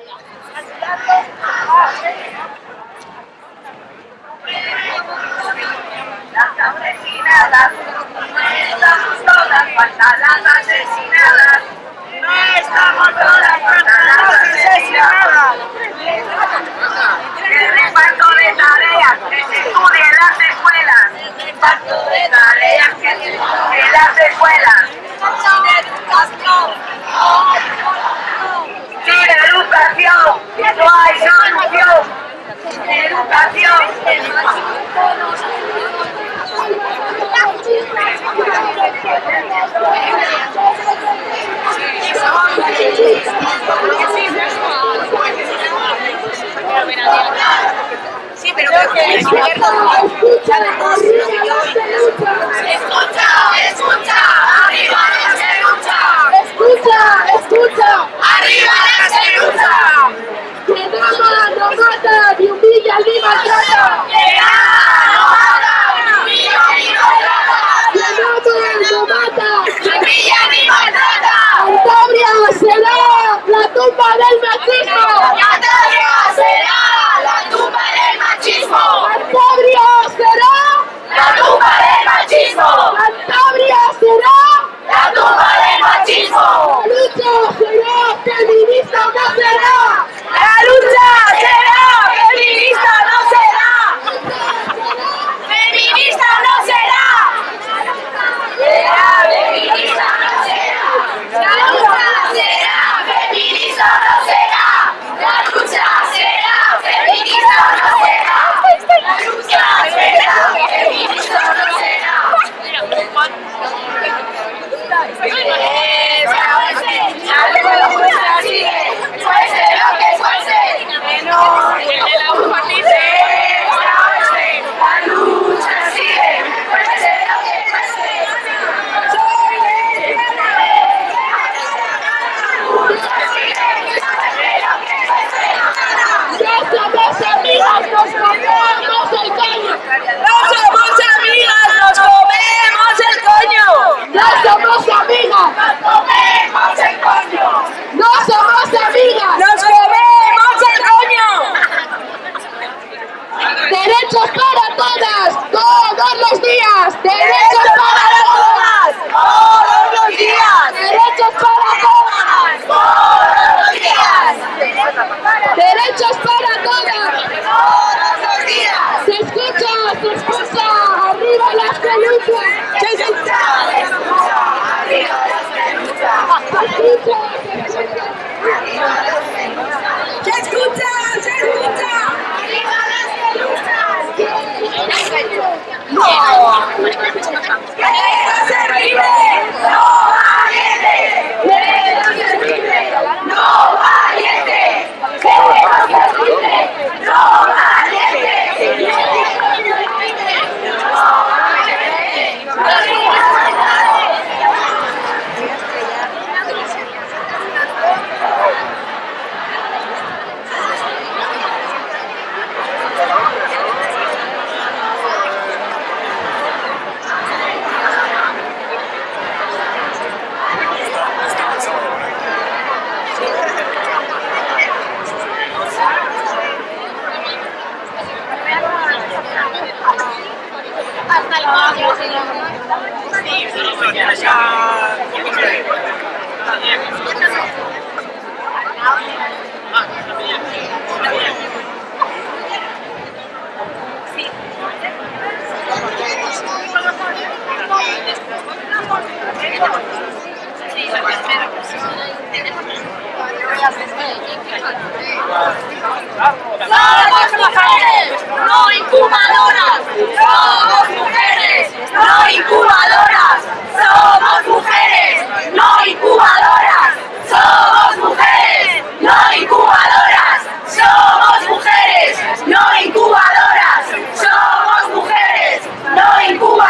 No estamos todas para las asesinadas. No estamos todas para las asesinadas. El reparto de tareas que se usa en las escuelas. El reparto de tareas que se usa en las escuelas. creo Escucha, escucha, arriba la lucha. Escucha, escucha, arriba la lucha. Que Roma no mata, ni humilla ni maltrata. Que no mata, ni humilla ni maltrata. Que Roma no mata, ni humilla ni maltrata. Cantabria será la tumba del Thank you. ¡Somos mujeres! ¡No incubadoras! ¡Somos mujeres! ¡No incubadoras! ¡Somos mujeres! ¡No incubadoras! ¡Somos mujeres! ¡No incubadoras! ¡Somos mujeres! ¡No incubadoras! ¡Somos mujeres! ¡No incubadoras!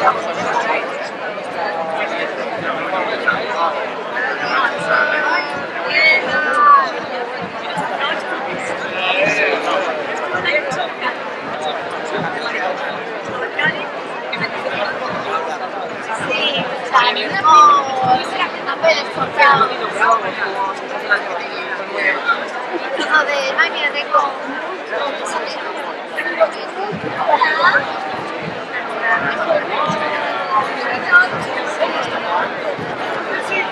Gracias. Lo de máquina tengo. Sí,